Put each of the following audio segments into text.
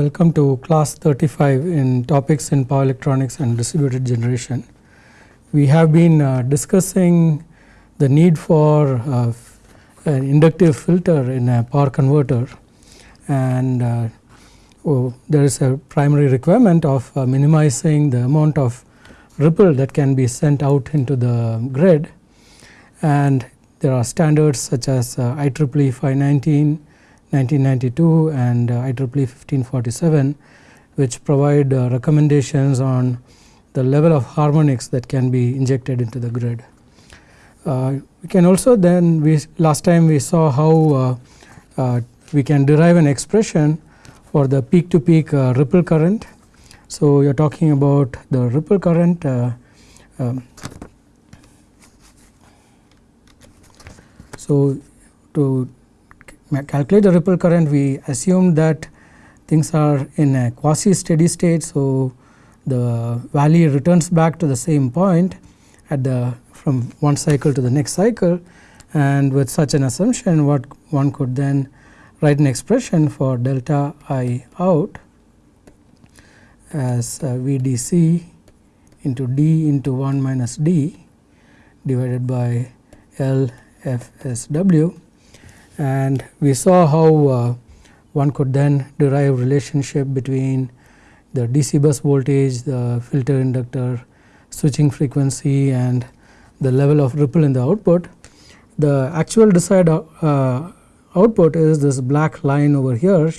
welcome to class 35 in topics in power electronics and distributed generation. We have been uh, discussing the need for uh, an inductive filter in a power converter and uh, oh, there is a primary requirement of uh, minimizing the amount of ripple that can be sent out into the grid and there are standards such as uh, IEEE 519 1992 and uh, IEEE 1547 which provide uh, recommendations on the level of harmonics that can be injected into the grid. Uh, we can also then we last time we saw how we can derive an expression for the peak to peak ripple current. So, you are talking about the ripple current um, so to calculate the ripple current we assume that things are in a quasi steady state. So, the valley returns back to the same point at the from one cycle to the next cycle and with such an assumption what one could then write an expression for delta I out as uh, VDC into D into 1 minus D divided by L FSW and we saw how uh, one could then derive relationship between the DC bus voltage, the filter inductor, switching frequency and the level of ripple in the output. The actual desired uh, output is this black line over here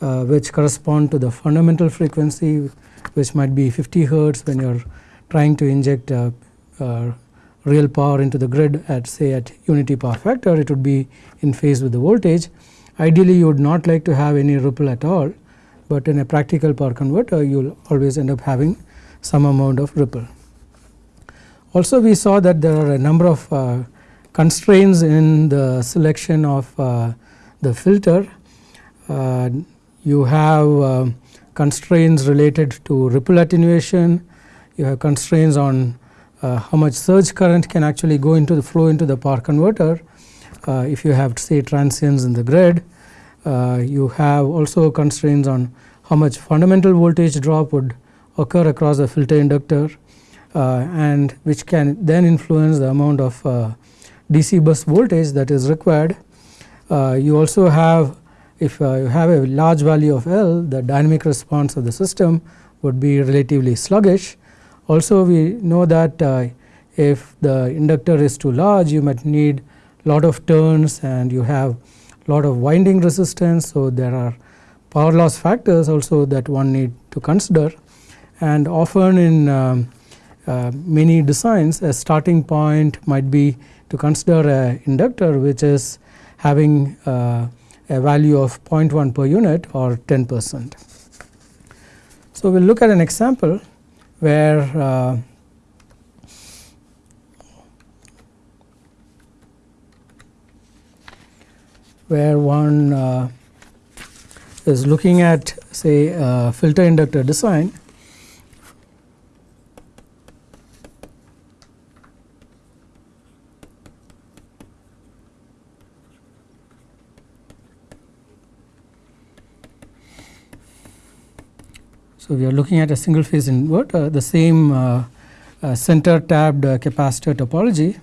uh, which correspond to the fundamental frequency which might be 50 hertz when you are trying to inject uh, uh real power into the grid at say at unity power factor it would be in phase with the voltage. Ideally you would not like to have any ripple at all, but in a practical power converter you will always end up having some amount of ripple. Also we saw that there are a number of uh, constraints in the selection of uh, the filter. Uh, you have uh, constraints related to ripple attenuation, you have constraints on uh, how much surge current can actually go into the flow into the power converter uh, if you have say transients in the grid. Uh, you have also constraints on how much fundamental voltage drop would occur across the filter inductor and which can then influence the amount of DC bus voltage that is required. you also have if uh, you have a large value of L the dynamic response of the system would be relatively sluggish also we know that uh, if the inductor is too large you might need lot of turns and you have lot of winding resistance. So, there are power loss factors also that one need to consider and often in um, uh, many designs a starting point might be to consider a inductor which is having uh, a value of 0.1 per unit or 10 percent. So, we will look at an example where uh, where one uh, is looking at say filter inductor design So, we are looking at a single phase inverter the same uh, uh, center tapped uh, capacitor topology.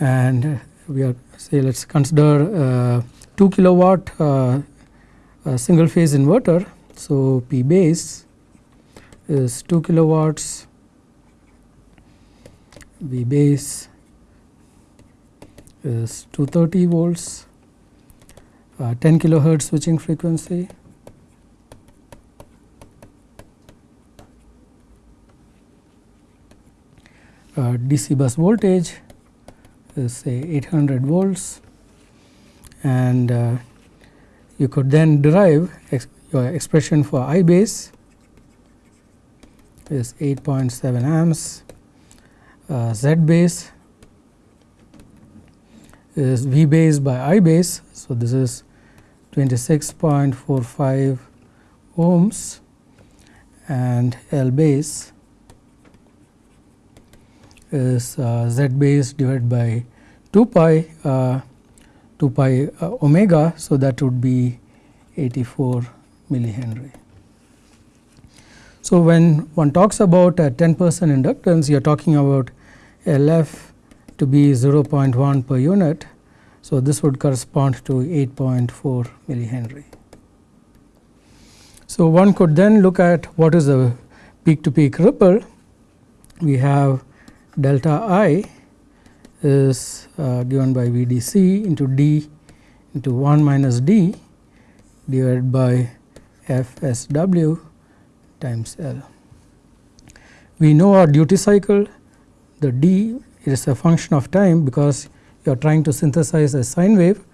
And we are say let us consider 2 kilowatt single phase inverter. So, P base is 2 kilowatts V base is 230 volts, uh, 10 kilohertz switching frequency. Uh, DC bus voltage is say 800 volts and uh, you could then derive ex your expression for I base is 8.7 amps uh, Z base is V base by I base. So, this is 26.45 ohms and L base is uh, z base divided by 2 pi uh, 2 pi uh, omega. So, that would be 84 millihenry. So, when one talks about a 10 percent inductance you are talking about LF to be 0.1 per unit. So, this would correspond to 8.4 millihenry. So, one could then look at what is the peak to peak ripple. We have delta I is uh, given by VDC into D into 1 minus D divided by FSW times L. We know our duty cycle the D is a function of time because you are trying to synthesize a sine wave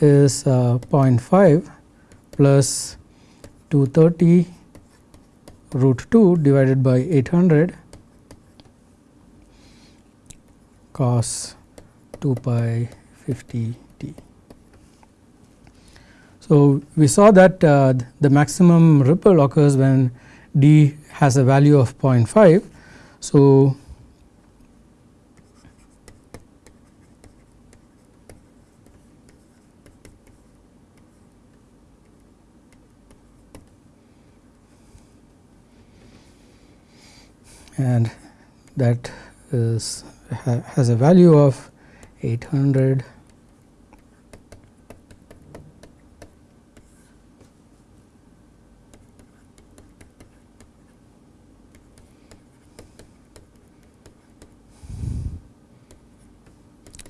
is uh, 0.5 plus 230 root 2 divided by 800 cos 2 pi 50 t. So, we saw that uh, the maximum ripple occurs when d has a value of 0.5. So, and that is ha has a value of 800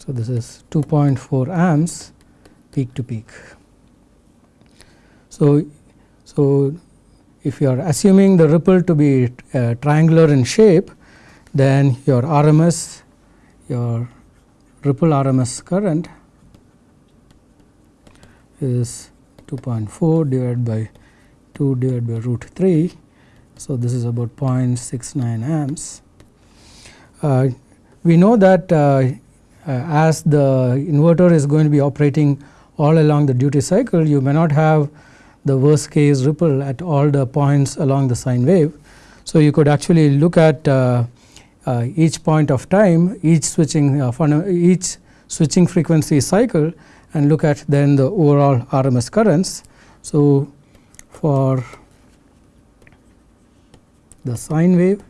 So, this is 2.4 amps peak to peak. So, so if you are assuming the ripple to be uh, triangular in shape, then your RMS, your ripple RMS current is 2.4 divided by 2 divided by root 3. So, this is about 0.69 amps. Uh, we know that uh, as the inverter is going to be operating all along the duty cycle, you may not have the worst case ripple at all the points along the sine wave. So, you could actually look at uh, uh, each point of time, each switching uh, each switching frequency cycle and look at then the overall RMS currents. So, for the sine wave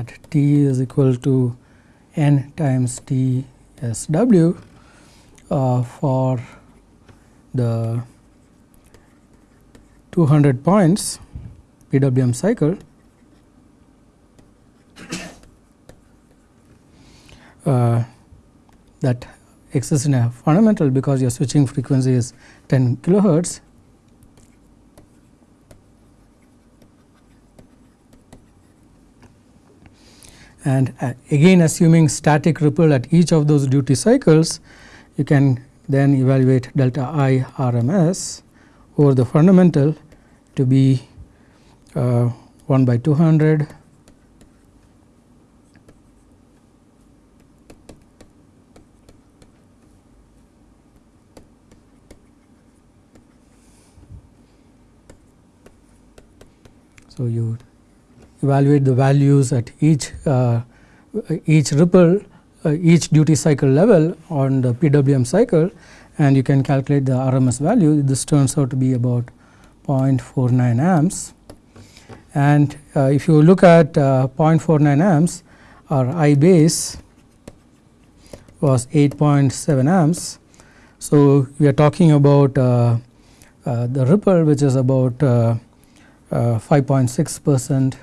at t is equal to n times t s w uh, for the 200 points PWM cycle uh, that exists in a fundamental because your switching frequency is 10 kilohertz and uh, again assuming static ripple at each of those duty cycles you can then evaluate delta I RMS over the fundamental to be uh, 1 by 200 So, you evaluate the values at each uh, each ripple uh, each duty cycle level on the PWM cycle and you can calculate the RMS value this turns out to be about 0.49 amps and uh, if you look at uh, 0.49 amps our I base was 8.7 amps. So, we are talking about uh, uh, the ripple which is about 5.6 percent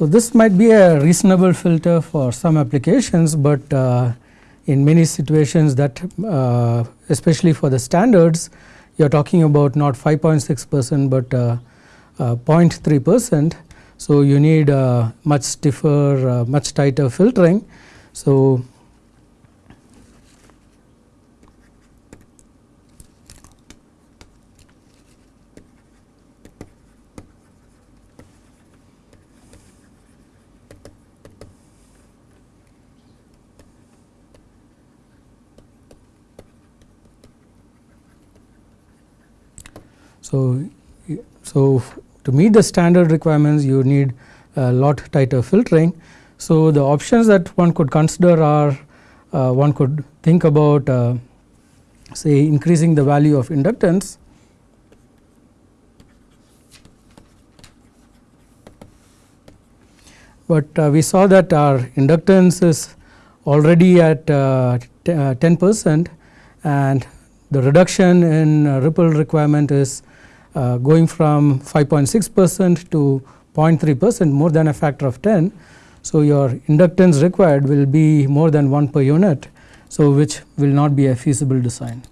So, this might be a reasonable filter for some applications, but uh, in many situations that uh, especially for the standards you are talking about not 5.6 percent, but uh, uh 0.3 percent. So, you need uh, much stiffer much tighter filtering. So, so to meet the standard requirements you need a lot tighter filtering. So, the options that one could consider are uh, one could think about uh, say increasing the value of inductance but uh, we saw that our inductance is already at uh, uh, 10 percent and the reduction in uh, ripple requirement is uh, going from 5.6 percent to 0.3 percent more than a factor of 10. So, your inductance required will be more than 1 per unit. So, which will not be a feasible design.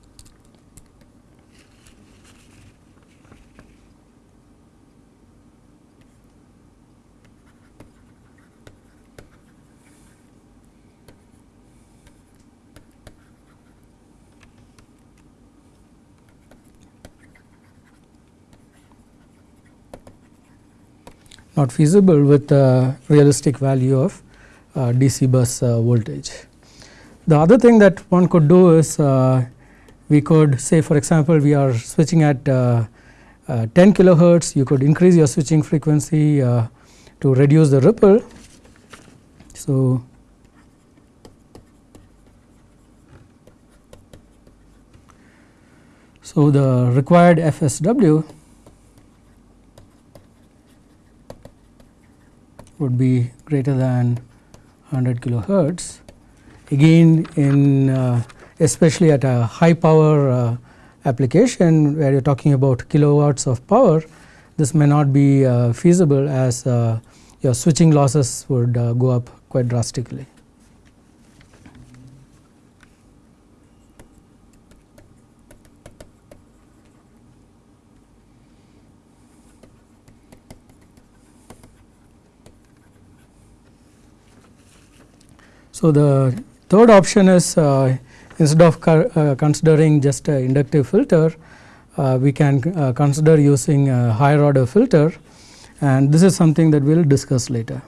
Not feasible with a realistic value of uh, DC bus uh, voltage. The other thing that one could do is uh, we could say for example, we are switching at uh, uh, 10 kilohertz you could increase your switching frequency to reduce the ripple. So, so the required FSW would be greater than 100 kilohertz. Again in uh, especially at a high power uh, application where you are talking about kilowatts of power, this may not be uh, feasible as uh, your switching losses would uh, go up quite drastically. So, the third option is uh, instead of uh, considering just a inductive filter, uh, we can consider using a higher order filter and this is something that we will discuss later.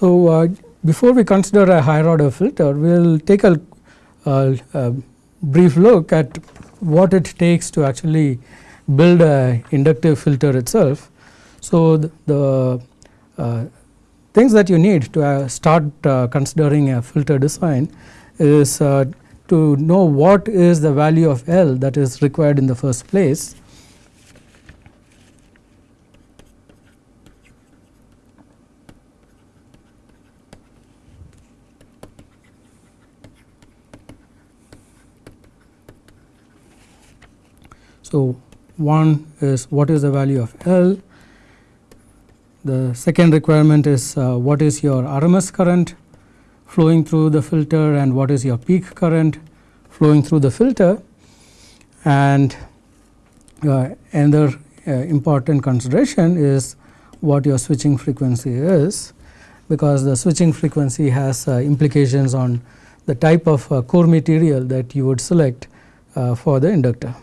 So, uh, before we consider a higher order filter, we will take a, a, a, brief look at what it takes to actually build a inductive filter itself. So, the, the uh, things that you need to uh, start uh, considering a filter design is uh, to know what is the value of L that is required in the first place So, one is what is the value of L, the second requirement is uh, what is your RMS current flowing through the filter and what is your peak current flowing through the filter and uh, another uh, important consideration is what your switching frequency is because the switching frequency has uh, implications on the type of uh, core material that you would select uh, for the inductor.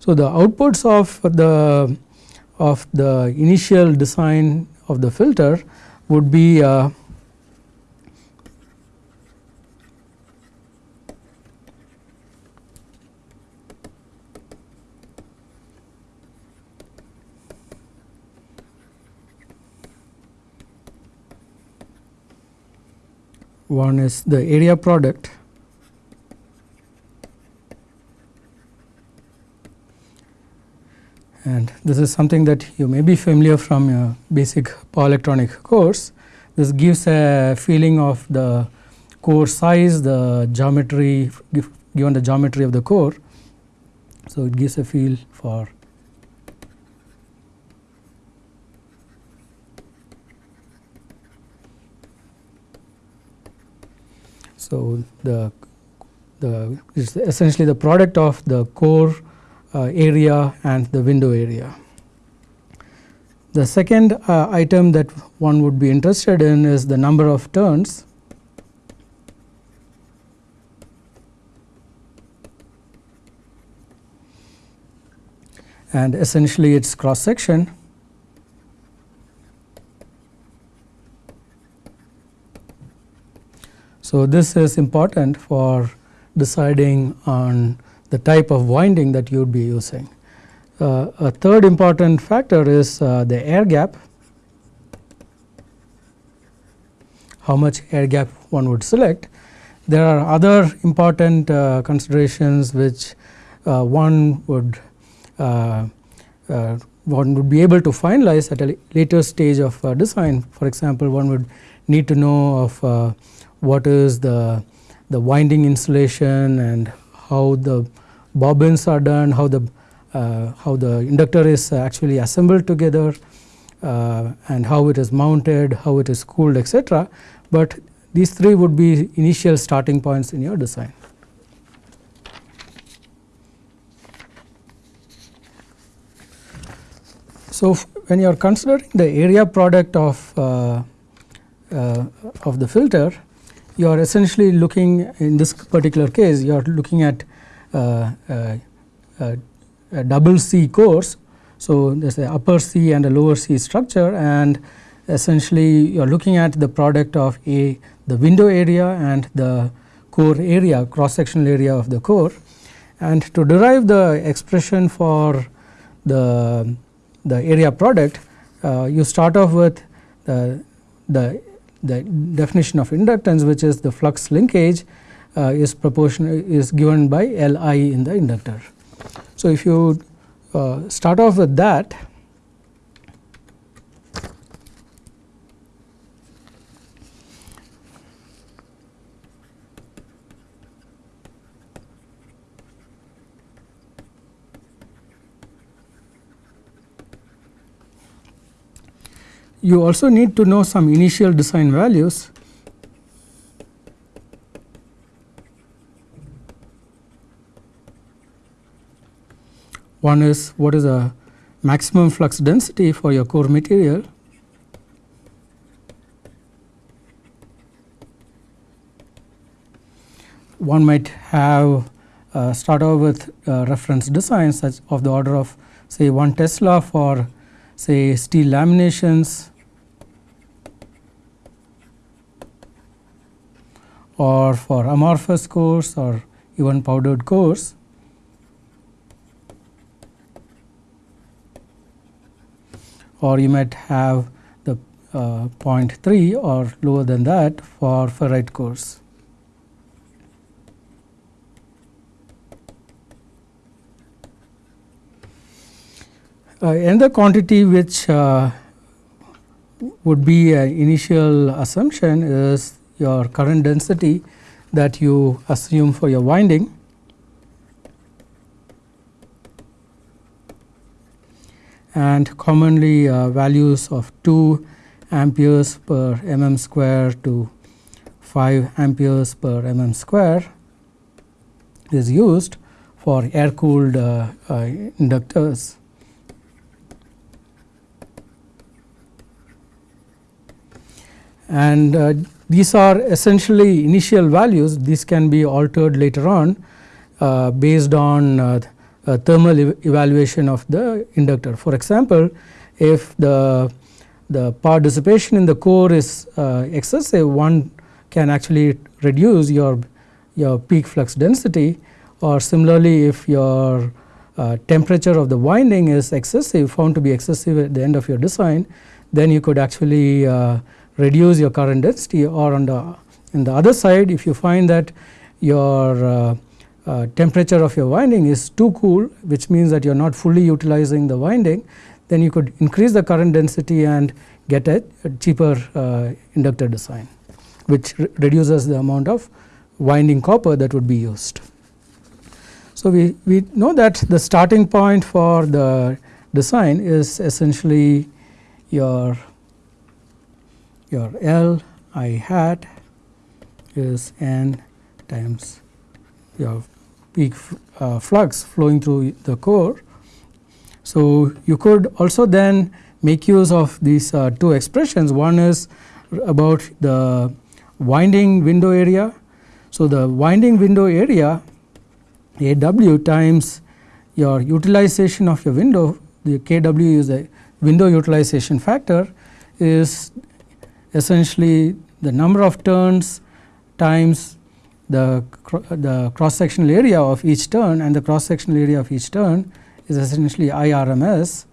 So, the outputs of the of the initial design of the filter would be uh, one is the area product and this is something that you may be familiar from your basic power electronic course. This gives a feeling of the core size, the geometry given the geometry of the core. So, it gives a feel for So, the the is essentially the product of the core area and the window area. The second uh, item that one would be interested in is the number of turns and essentially its cross section. So, this is important for deciding on the type of winding that you would be using. Uh, a third important factor is uh, the air gap, how much air gap one would select. There are other important uh, considerations which uh, one would uh, uh, one would be able to finalize at a later stage of design. For example, one would need to know of what is the the winding insulation and how the bobbins are done, how the uh, how the inductor is actually assembled together uh, and how it is mounted, how it is cooled etc. But these three would be initial starting points in your design. So, when you are considering the area product of uh, uh, of the filter, you are essentially looking in this particular case you are looking at uh, uh, uh, a double C cores. So, there is a upper C and a lower C structure and essentially you are looking at the product of a the window area and the core area cross sectional area of the core and to derive the expression for the the area product, uh, you start off with the, the, the definition of inductance which is the flux linkage uh, is proportional is given by L i in the inductor. So, if you uh, start off with that you also need to know some initial design values. One is what is the maximum flux density for your core material? One might have uh, start off with uh, reference designs such of the order of say 1 Tesla for say steel laminations or for amorphous cores or even powdered cores. or you might have the uh, 0.3 or lower than that for ferrite cores. Uh, another quantity which uh, would be an initial assumption is your current density that you assume for your winding. and commonly uh, values of 2 amperes per mm square to 5 amperes per mm square is used for air cooled uh, uh, inductors. And uh, these are essentially initial values, these can be altered later on uh, based on uh, thermal ev evaluation of the inductor. For example, if the, the power dissipation in the core is uh, excessive, one can actually reduce your, your peak flux density or similarly if your uh, temperature of the winding is excessive found to be excessive at the end of your design, then you could actually uh, reduce your current density or on the in the other side if you find that your uh, uh, temperature of your winding is too cool which means that you are not fully utilizing the winding then you could increase the current density and get a, a cheaper uh, inductor design which re reduces the amount of winding copper that would be used. So, we, we know that the starting point for the design is essentially your your L i hat is n times your peak uh, flux flowing through the core. So, you could also then make use of these uh, two expressions. One is about the winding window area. So, the winding window area A w times your utilization of your window the k w is a window utilization factor is essentially the number of turns times the, the cross sectional area of each turn and the cross sectional area of each turn is essentially IRMS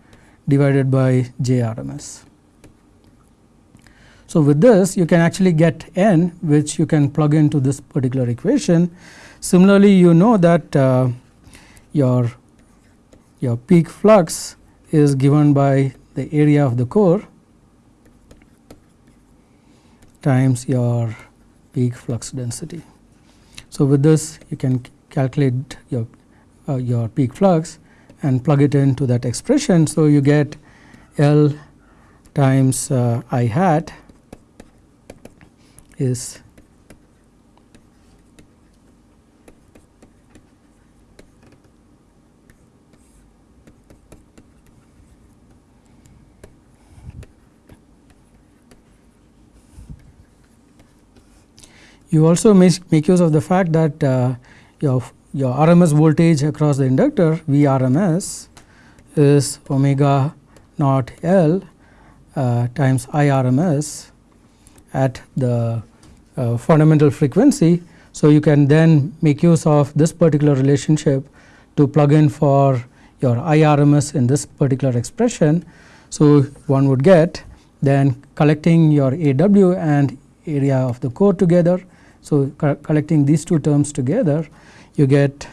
divided by JRMS. So, with this you can actually get n which you can plug into this particular equation. Similarly, you know that uh, your, your peak flux is given by the area of the core times your peak flux density. So, with this you can calculate your, uh, your peak flux and plug it into that expression. So, you get L times uh, I hat is You also make, make use of the fact that uh, your, your RMS voltage across the inductor Vrms is omega naught L uh, times IRMS at the uh, fundamental frequency. So, you can then make use of this particular relationship to plug in for your IRMS in this particular expression. So, one would get then collecting your AW and area of the core together so, co collecting these two terms together you get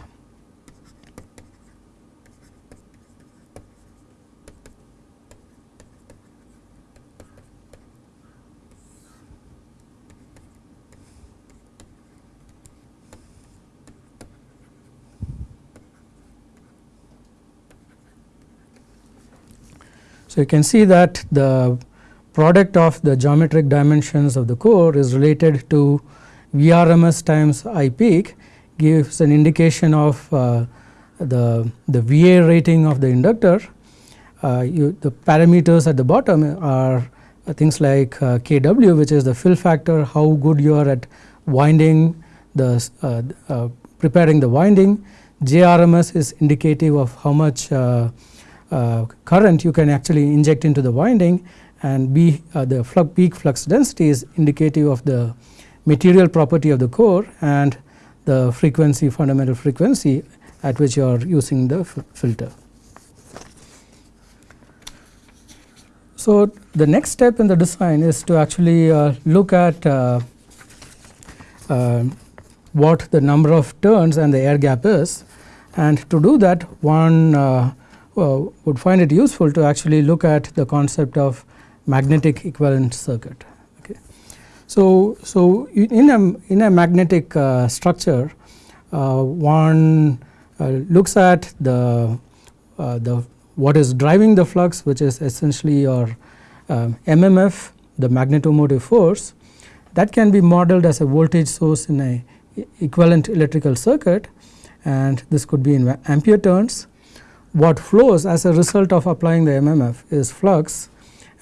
So, you can see that the product of the geometric dimensions of the core is related to Vrms times I peak gives an indication of uh, the, the VA rating of the inductor. Uh, you, the parameters at the bottom are uh, things like uh, Kw which is the fill factor, how good you are at winding the uh, uh, preparing the winding. JRMS is indicative of how much current you can actually inject into the winding and B the flux peak flux density is indicative of the material property of the core and the frequency fundamental frequency at which you are using the filter. So, the next step in the design is to actually uh, look at uh, uh, what the number of turns and the air gap is and to do that one uh, would find it useful to actually look at the concept of magnetic equivalent circuit. So, so in a in a magnetic uh, structure, uh, one uh, looks at the uh, the what is driving the flux, which is essentially your MMF, um, the magnetomotive force, that can be modeled as a voltage source in a equivalent electrical circuit, and this could be in ampere turns. What flows as a result of applying the MMF is flux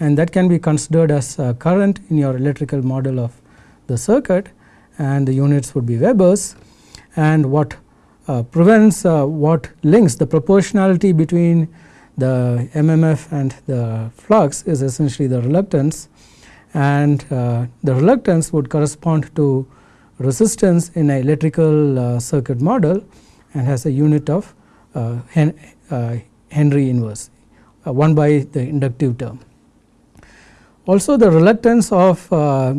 and that can be considered as current in your electrical model of the circuit. And the units would be Webers. And what uh, prevents uh, what links the proportionality between the MMF and the flux is essentially the reluctance. And uh, the reluctance would correspond to resistance in an electrical uh, circuit model and has a unit of uh, Hen uh, Henry inverse 1 by the inductive term. Also the reluctance of uh,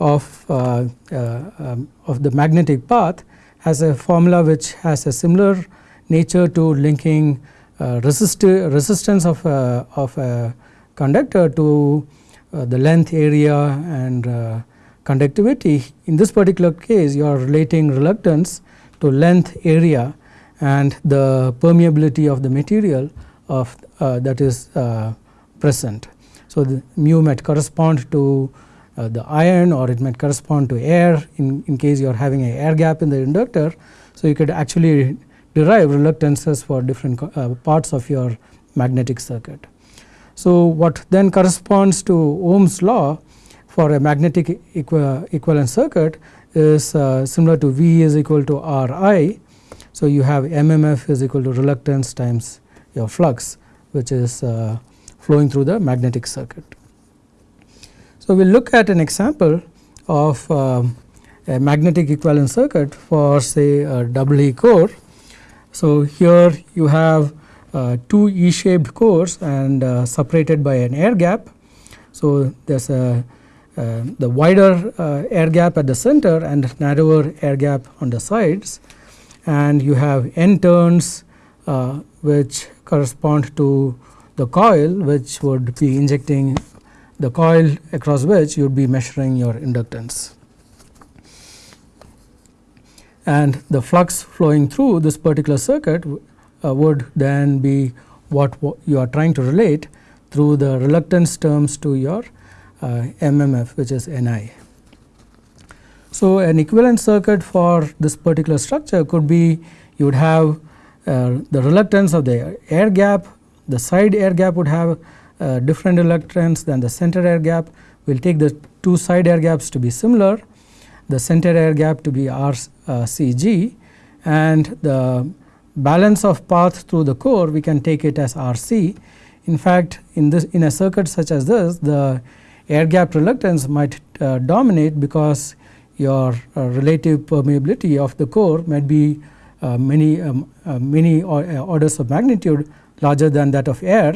of, uh, uh, um, of the magnetic path has a formula which has a similar nature to linking resistance of a, of a conductor to the length area and conductivity. In this particular case you are relating reluctance to length area and the permeability of the material of uh, that is uh, present. So, the mu might correspond to uh, the iron or it might correspond to air in, in case you are having an air gap in the inductor. So, you could actually derive reluctances for different uh, parts of your magnetic circuit. So, what then corresponds to Ohm's law for a magnetic equi equivalent circuit is uh, similar to V is equal to R i. So, you have MMF is equal to reluctance times your flux which is uh, flowing through the magnetic circuit. So, we will look at an example of um, a magnetic equivalent circuit for say a double E core. So, here you have uh, two E shaped cores and uh, separated by an air gap. So, there is a uh, the wider uh, air gap at the center and narrower air gap on the sides and you have n turns uh, which correspond to the coil which would be injecting the coil across which you would be measuring your inductance. And the flux flowing through this particular circuit uh, would then be what you are trying to relate through the reluctance terms to your uh, MMF which is Ni. So, an equivalent circuit for this particular structure could be you would have uh, the reluctance of the air gap, the side air gap would have uh, different reluctance than the center air gap. We will take the two side air gaps to be similar, the center air gap to be RCG uh, and the balance of path through the core we can take it as RC. In fact, in this in a circuit such as this the air gap reluctance might uh, dominate because your uh, relative permeability of the core might be uh, many um, uh, many uh, orders of magnitude larger than that of air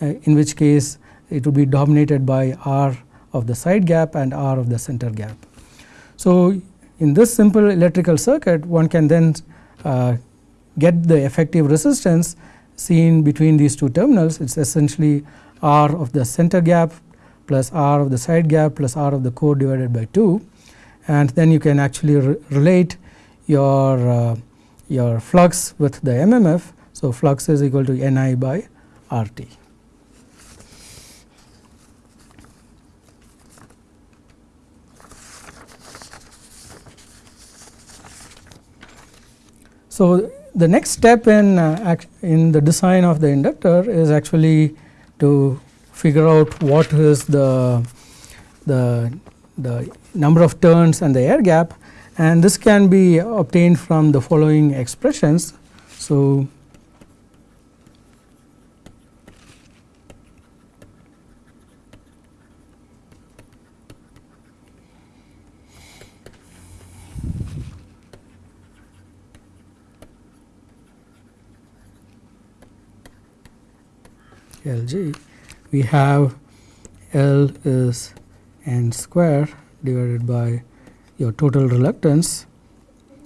uh, in which case it would be dominated by R of the side gap and R of the center gap. So, in this simple electrical circuit one can then get the effective resistance seen between these two terminals it is essentially R of the center gap plus r of the side gap plus r of the core divided by 2 and then you can actually re relate your uh, your flux with the MMF. So, flux is equal to Ni by RT. So, the next step in uh, in the design of the inductor is actually to figure out what is the, the, the number of turns and the air gap and this can be obtained from the following expressions. So, LG we have L is n square divided by your total reluctance.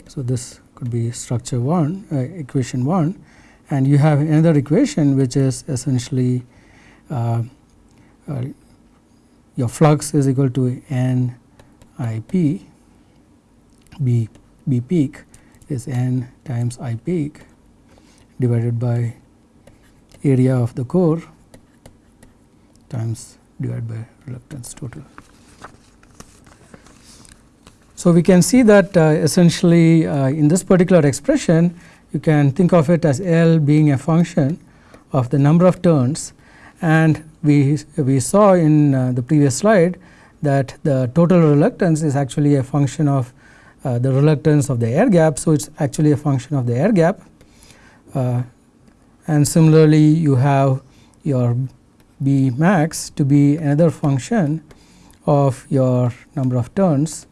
So, this could be structure 1 uh, equation 1 and you have another equation which is essentially uh, uh, your flux is equal to n i p. B b peak is n times i peak divided by area of the core times divided by reluctance total. So, we can see that uh, essentially uh, in this particular expression you can think of it as L being a function of the number of turns and we, we saw in uh, the previous slide that the total reluctance is actually a function of uh, the reluctance of the air gap. So, it is actually a function of the air gap uh, and similarly you have your B max to be another function of your number of turns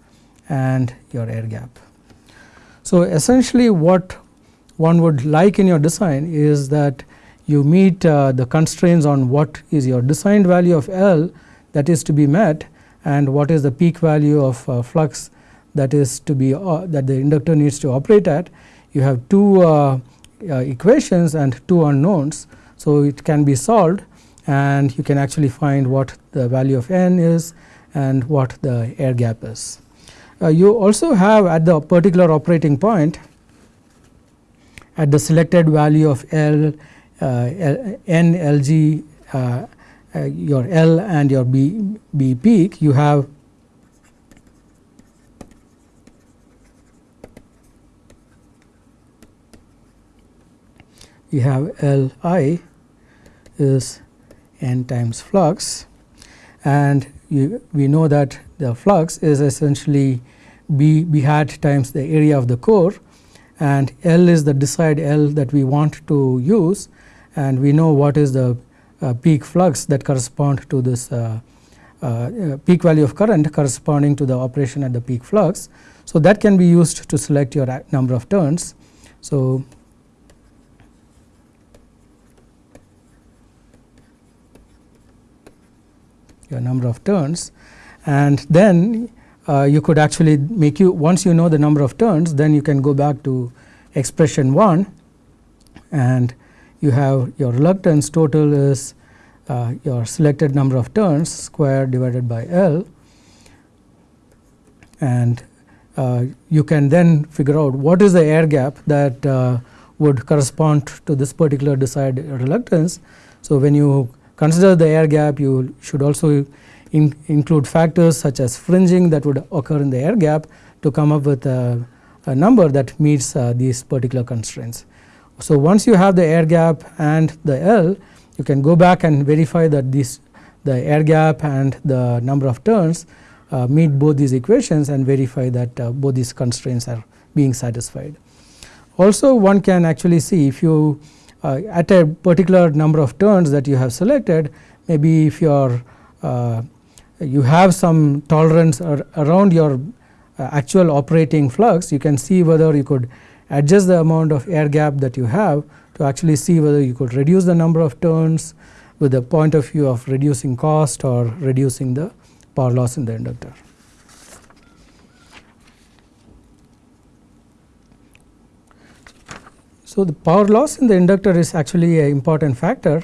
and your air gap. So, essentially what one would like in your design is that you meet uh, the constraints on what is your designed value of L that is to be met and what is the peak value of uh, flux that is to be uh, that the inductor needs to operate at. You have two uh, equations and two unknowns. So, it can be solved and you can actually find what the value of n is and what the air gap is. Uh, you also have at the particular operating point at the selected value of L, uh, L n L g uh, uh, your L and your B, B peak you have we have L i is n times flux and you, we know that the flux is essentially B, B hat times the area of the core and L is the desired L that we want to use and we know what is the uh, peak flux that correspond to this uh, uh, peak value of current corresponding to the operation at the peak flux. So, that can be used to select your number of turns. So, number of turns and then uh, you could actually make you once you know the number of turns then you can go back to expression 1 and you have your reluctance total is uh, your selected number of turns square divided by L and uh, you can then figure out what is the air gap that uh, would correspond to this particular desired reluctance. So, when you consider the air gap you should also in include factors such as fringing that would occur in the air gap to come up with a, a number that meets uh, these particular constraints. So, once you have the air gap and the L you can go back and verify that this the air gap and the number of turns uh, meet both these equations and verify that uh, both these constraints are being satisfied. Also one can actually see if you uh, at a particular number of turns that you have selected maybe if you are uh, you have some tolerance ar around your uh, actual operating flux you can see whether you could adjust the amount of air gap that you have to actually see whether you could reduce the number of turns with the point of view of reducing cost or reducing the power loss in the inductor. So, the power loss in the inductor is actually an important factor.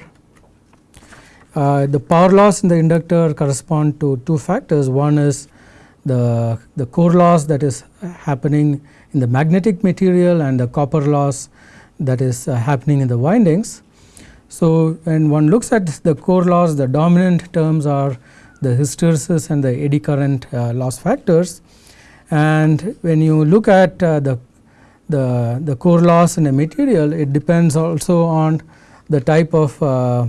Uh, the power loss in the inductor correspond to two factors. One is the, the core loss that is happening in the magnetic material and the copper loss that is uh, happening in the windings. So, when one looks at the core loss the dominant terms are the hysteresis and the eddy current uh, loss factors. And when you look at uh, the, the, the core loss in a material, it depends also on the type of uh,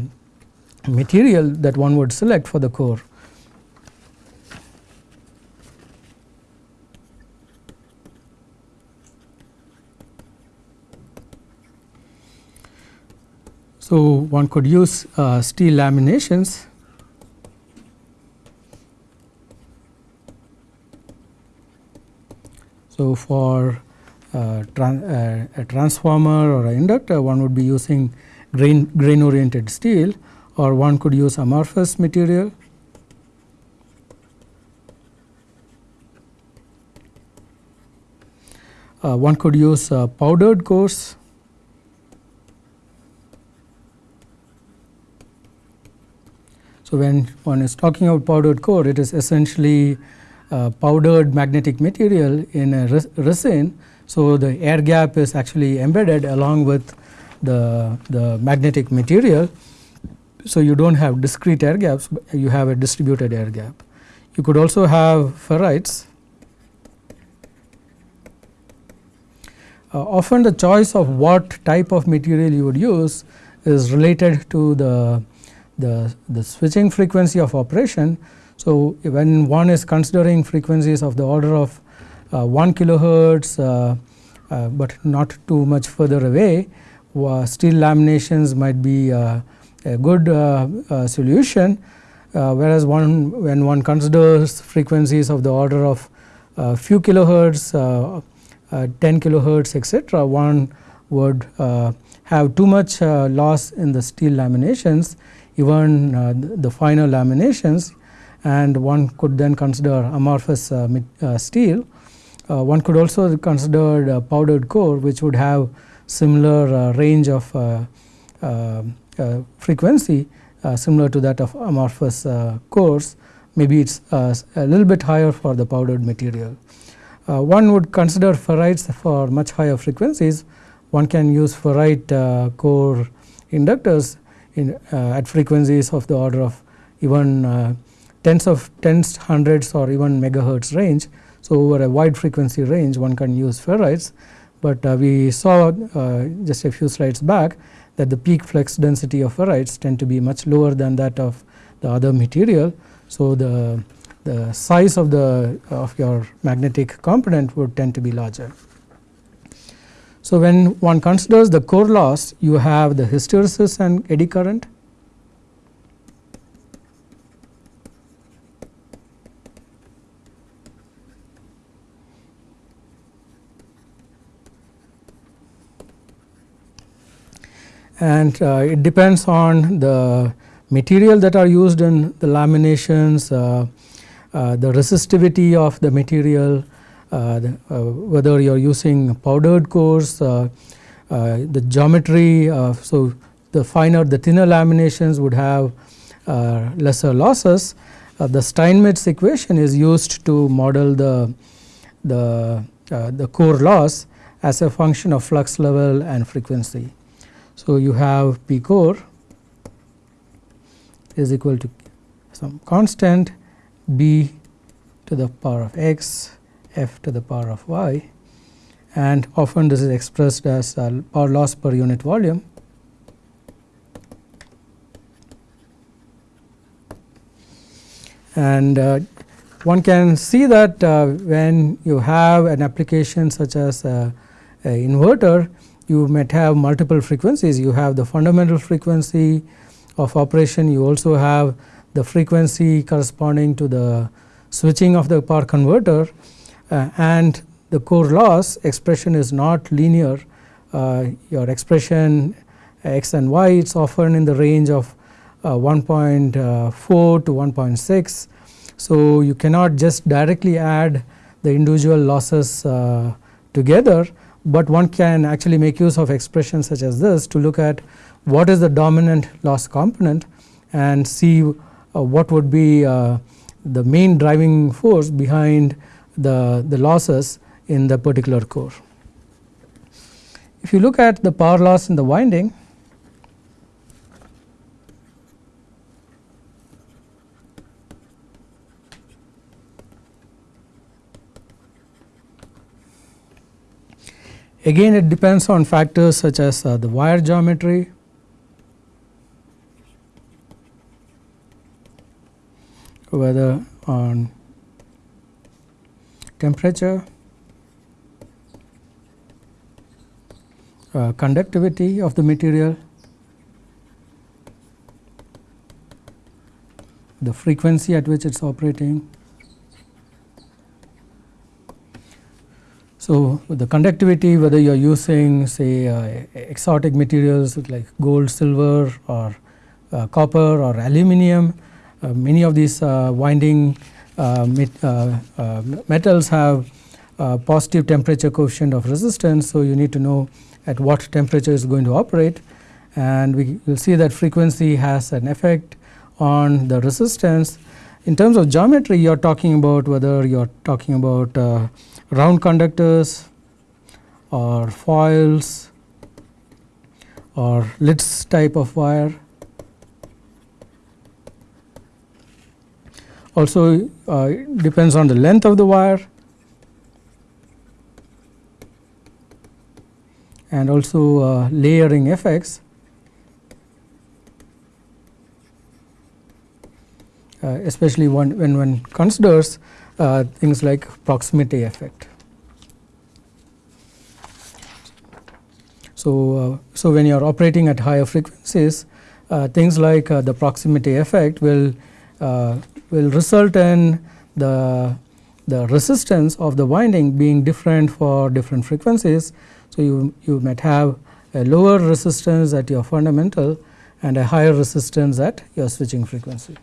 material that one would select for the core. So, one could use uh, steel laminations So, for tran uh, a transformer or an inductor one would be using grain, grain oriented steel or one could use amorphous material. Uh, one could use uh, powdered cores. So, when one is talking about powdered core it is essentially uh, powdered magnetic material in a resin. So, the air gap is actually embedded along with the, the magnetic material. So, you do not have discrete air gaps, you have a distributed air gap. You could also have ferrites. Uh, often the choice of what type of material you would use is related to the, the, the switching frequency of operation. So, when one is considering frequencies of the order of uh, 1 kilohertz, uh, uh, but not too much further away, steel laminations might be uh, a good uh, uh, solution, whereas one when one considers frequencies of the order of few kilohertz, 10 kilohertz etc., one would have too much loss in the steel laminations even the finer laminations and one could then consider amorphous uh, uh, steel. Uh, one could also consider powdered core which would have similar range of frequency similar to that of amorphous cores maybe it is a little bit higher for the powdered material. Uh, one would consider ferrites for much higher frequencies. One can use ferrite uh, core inductors in, uh, at frequencies of the order of even tens of tens, hundreds or even megahertz range. So, over a wide frequency range one can use ferrites, but uh, we saw uh, just a few slides back that the peak flux density of ferrites tend to be much lower than that of the other material. So, the, the size of the of your magnetic component would tend to be larger. So, when one considers the core loss you have the hysteresis and eddy current and uh, it depends on the material that are used in the laminations, uh, uh, the resistivity of the material, uh, the, uh, whether you are using powdered cores, uh, the geometry. so, the finer, the thinner laminations would have lesser losses. the Steinmetz equation is used to model the the the core loss as a function of flux level and frequency. So, you have P core is equal to some constant B to the power of x f to the power of y and often this is expressed as uh, power loss per unit volume. And uh, one can see that uh, when you have an application such as a, a inverter you might have multiple frequencies. You have the fundamental frequency of operation, you also have the frequency corresponding to the switching of the power converter uh, and the core loss expression is not linear. Uh, your expression x and y it's often in the range of uh, 1.4 to 1.6. So, you cannot just directly add the individual losses uh, together, but one can actually make use of expressions such as this to look at what is the dominant loss component and see uh, what would be uh, the main driving force behind the, the losses in the particular core. If you look at the power loss in the winding, Again it depends on factors such as uh, the wire geometry, whether on temperature, uh, conductivity of the material, the frequency at which it is operating, So, the conductivity whether you are using say uh, exotic materials like gold, silver or uh, copper or aluminum, uh, many of these uh, winding uh, met, uh, metals have positive temperature coefficient of resistance. So, you need to know at what temperature is going to operate and we will see that frequency has an effect on the resistance. In terms of geometry you are talking about whether you are talking about round conductors or foils or Litz type of wire. Also uh, depends on the length of the wire and also uh, layering effects. Uh, especially when, when one considers uh, things like proximity effect. So, uh, so when you are operating at higher frequencies, uh, things like uh, the proximity effect will uh, will result in the the resistance of the winding being different for different frequencies. So, you you might have a lower resistance at your fundamental and a higher resistance at your switching frequency.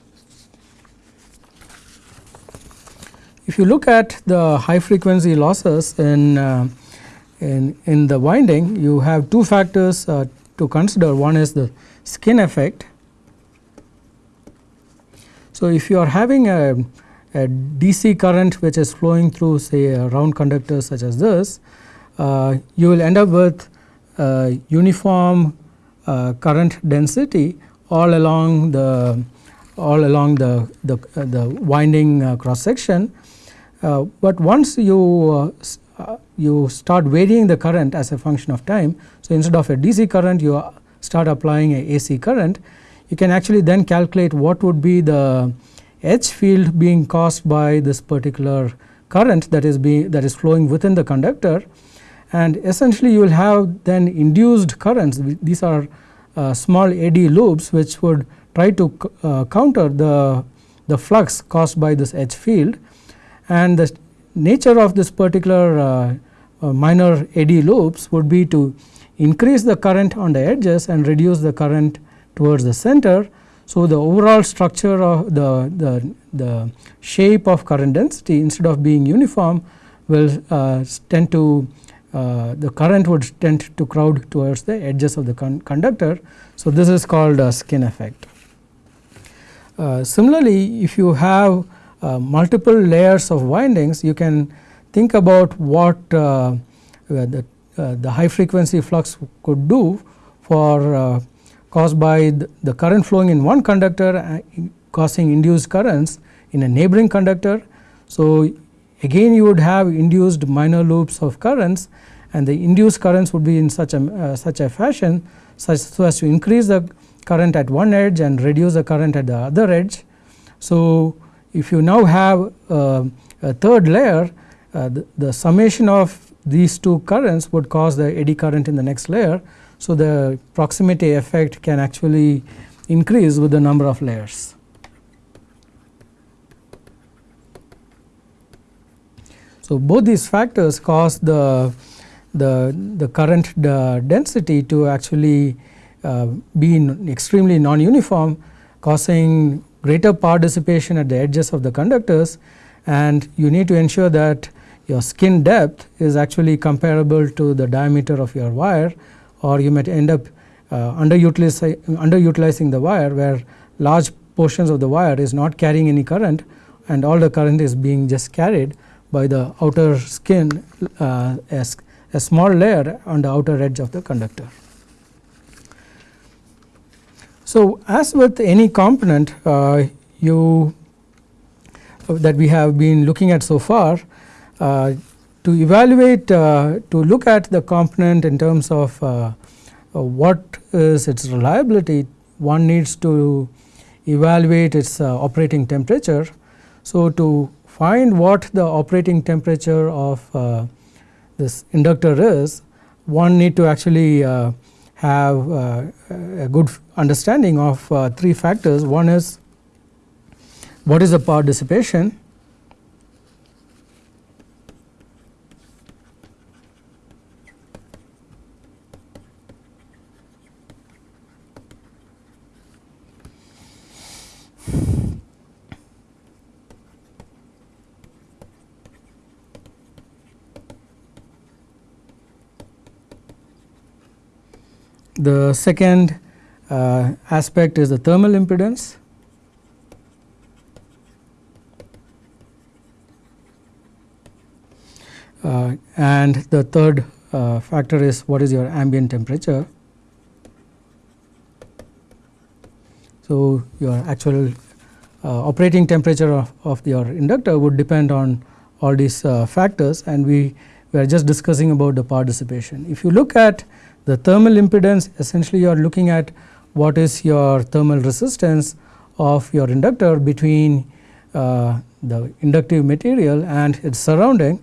If you look at the high frequency losses in, uh, in, in the winding, you have two factors uh, to consider. One is the skin effect. So, if you are having a, a DC current which is flowing through say a round conductor such as this, uh, you will end up with uniform uh, current density all along the all along the the, the winding uh, cross section uh, but once you uh, uh, you start varying the current as a function of time. So, instead of a DC current you start applying a AC current, you can actually then calculate what would be the H field being caused by this particular current that is being that is flowing within the conductor. And essentially you will have then induced currents. These are uh, small eddy loops which would try to uh, counter the the flux caused by this H field and the nature of this particular uh, uh, minor eddy loops would be to increase the current on the edges and reduce the current towards the center. So, the overall structure of the, the, the shape of current density instead of being uniform will uh, tend to uh, the current would tend to crowd towards the edges of the con conductor. So, this is called a skin effect. Uh, similarly, if you have uh, multiple layers of windings, you can think about what uh, the, uh, the high frequency flux could do for uh, caused by the, the, current flowing in one conductor uh, causing induced currents in a neighboring conductor. So, again you would have induced minor loops of currents and the induced currents would be in such a uh, such a fashion such so as to increase the current at one edge and reduce the current at the other edge. So, if you now have uh, a third layer uh, the, the, summation of these two currents would cause the eddy current in the next layer. So, the proximity effect can actually increase with the number of layers. So, both these factors cause the, the, the current the density to actually uh, be extremely non-uniform causing greater power dissipation at the edges of the conductors and you need to ensure that your skin depth is actually comparable to the diameter of your wire or you might end up uh, underutilizing, underutilizing the wire where large portions of the wire is not carrying any current and all the current is being just carried by the outer skin uh, as a small layer on the outer edge of the conductor. So, as with any component uh, you that we have been looking at so far uh, to evaluate uh, to look at the component in terms of uh, what is its reliability one needs to evaluate its operating temperature. So, to find what the operating temperature of this inductor is one need to actually uh, have uh, a good understanding of uh, three factors. One is what is the power dissipation, The second uh, aspect is the thermal impedance. Uh, and the third uh, factor is what is your ambient temperature. So, your actual uh, operating temperature of, of, your inductor would depend on all these uh, factors and we, we are just discussing about the power dissipation. If you look at the thermal impedance essentially you are looking at what is your thermal resistance of your inductor between uh, the inductive material and its surrounding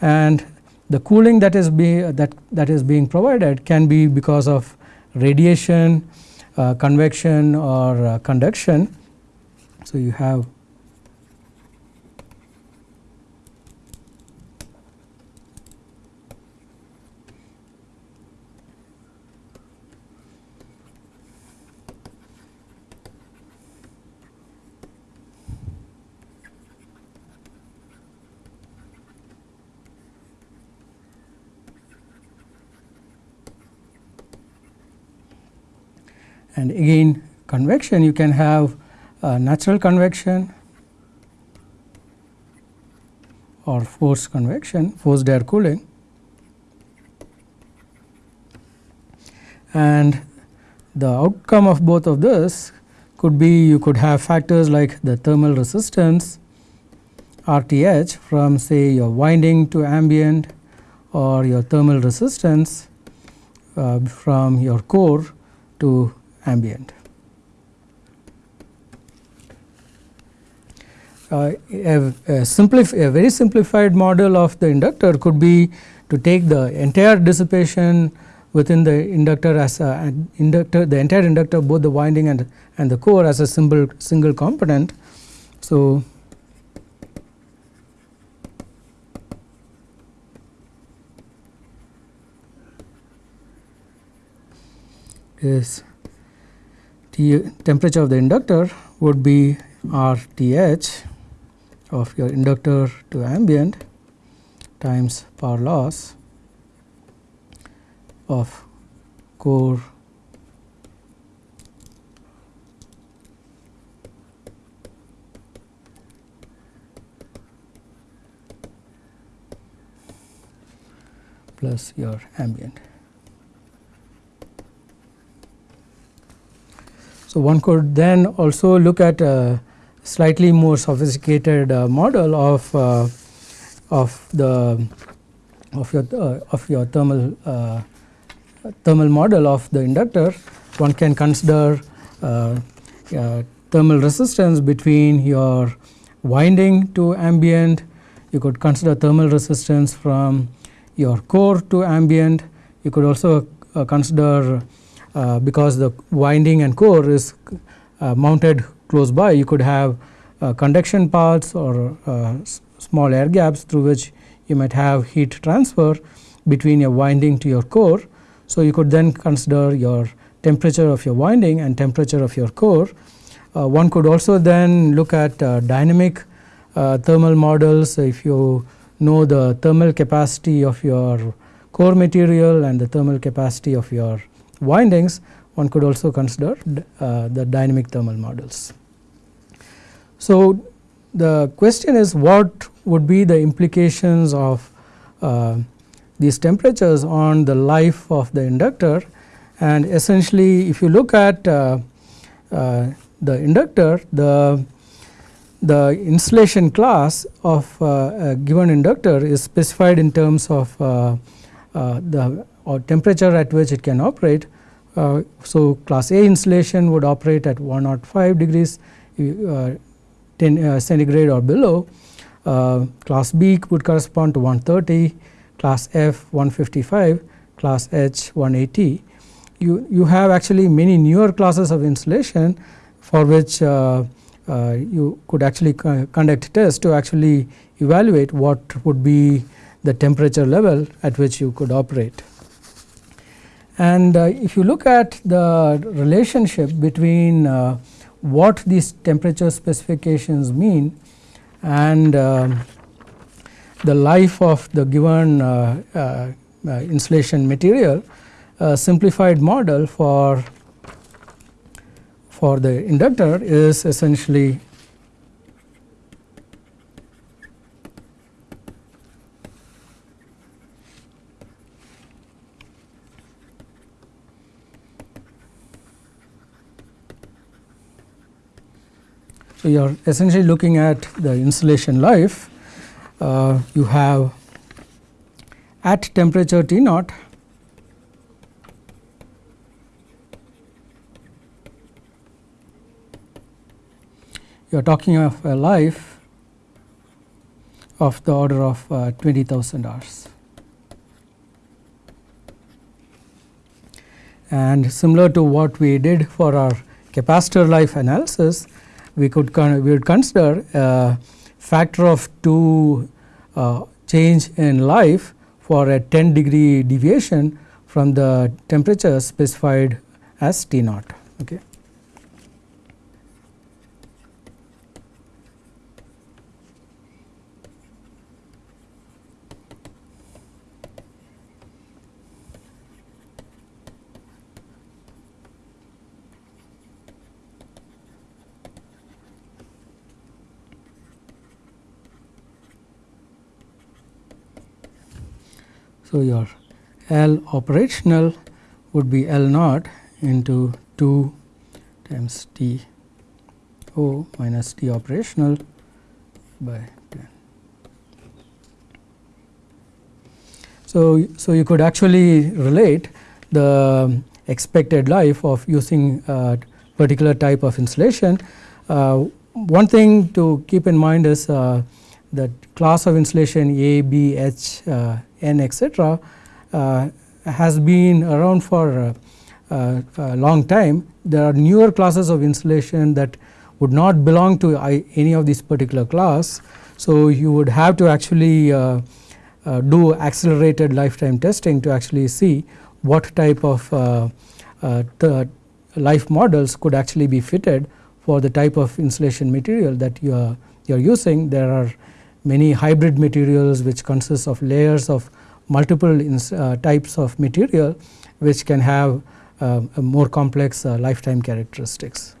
and the cooling that is be that that is being provided can be because of radiation, uh, convection or uh, conduction. So, you have and again convection you can have uh, natural convection or forced convection forced air cooling. And the outcome of both of this could be you could have factors like the thermal resistance RTH from say your winding to ambient or your thermal resistance uh, from your core to ambient. Uh, a, a, a, very simplified model of the inductor could be to take the entire dissipation within the inductor as a inductor the entire inductor both the winding and and the core as a single single component. So, is T temperature of the inductor would be R T h of your inductor to ambient times power loss of core plus your ambient. So, one could then also look at a slightly more sophisticated uh, model of uh, of the of your uh, of your thermal uh, thermal model of the inductor. One can consider uh, uh, thermal resistance between your winding to ambient. You could consider thermal resistance from your core to ambient. You could also consider because the winding and core is mounted close by you could have conduction paths or small air gaps through which you might have heat transfer between your winding to your core. So, you could then consider your temperature of your winding and temperature of your core. Uh, one could also then look at uh, dynamic uh, thermal models if you know the thermal capacity of your core material and the thermal capacity of your windings one could also consider uh, the dynamic thermal models. So, the question is what would be the implications of uh, these temperatures on the life of the inductor and essentially if you look at uh, uh, the inductor the the insulation class of uh, a given inductor is specified in terms of uh, uh, the temperature at which it can operate. so, class A insulation would operate at 105 degrees 10 uh, centigrade or below. Uh, class B would correspond to 130, class F 155, class H 180. You, you have actually many newer classes of insulation for which uh, uh, you could actually conduct tests to actually evaluate what would be the temperature level at which you could operate. And uh, if you look at the relationship between uh, what these temperature specifications mean and uh, the life of the given uh, uh, uh insulation material a simplified model for for the inductor is essentially So, you are essentially looking at the insulation life. Uh, you have at temperature T naught you are talking of a life of the order of uh, 20,000 hours. And similar to what we did for our capacitor life analysis, we could we would consider a factor of 2 uh, change in life for a 10 degree deviation from the temperature specified as T naught. Okay. So, your L operational would be L naught into 2 times T O minus T operational by 10. So, so you could actually relate the expected life of using a particular type of insulation. Uh, one thing to keep in mind is uh, that class of insulation A, B, H, uh, N etc. Uh, has been around for uh, a long time. There are newer classes of insulation that would not belong to any of these particular class. So, you would have to actually uh, uh, do accelerated lifetime testing to actually see what type of uh, uh, life models could actually be fitted for the type of insulation material that you are, you are using. There are many hybrid materials which consist of layers of multiple uh, types of material which can have uh, more complex uh, lifetime characteristics.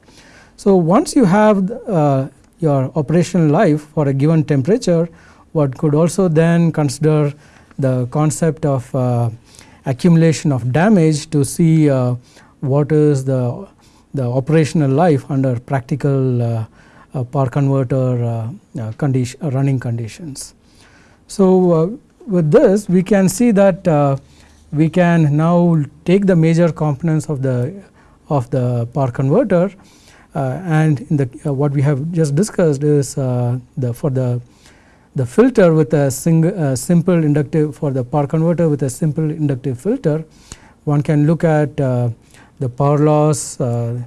So, once you have uh, your operational life for a given temperature, one could also then consider the concept of uh, accumulation of damage to see uh, what is the, the operational life under practical power converter uh, uh, condition, running conditions. So, with this we can see that we can now take the major components of the of the power converter and in the what we have just discussed is the for the the filter with a single uh, simple inductive for the power converter with a simple inductive filter one can look at uh, the power loss uh,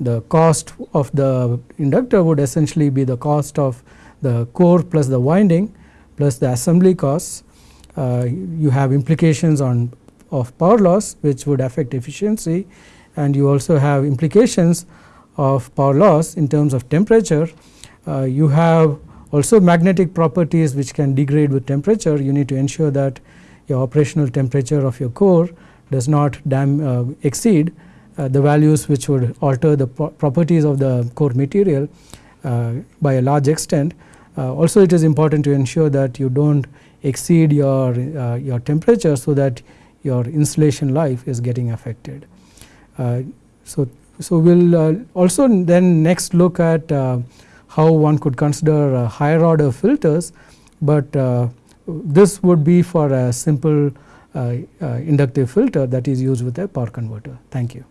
the cost of the inductor would essentially be the cost of the core plus the winding plus the assembly costs. Uh, you have implications on of power loss which would affect efficiency and you also have implications of power loss in terms of temperature. Uh, you have also magnetic properties which can degrade with temperature. You need to ensure that your operational temperature of your core does not uh, exceed the values which would alter the properties of the core material uh, by a large extent. Uh, also it is important to ensure that you do not exceed your, uh, your temperature so that your insulation life is getting affected. Uh, so, so we will also then next look at how one could consider uh, higher order filters, but uh, this would be for a simple uh, inductive filter that is used with a power converter. Thank you.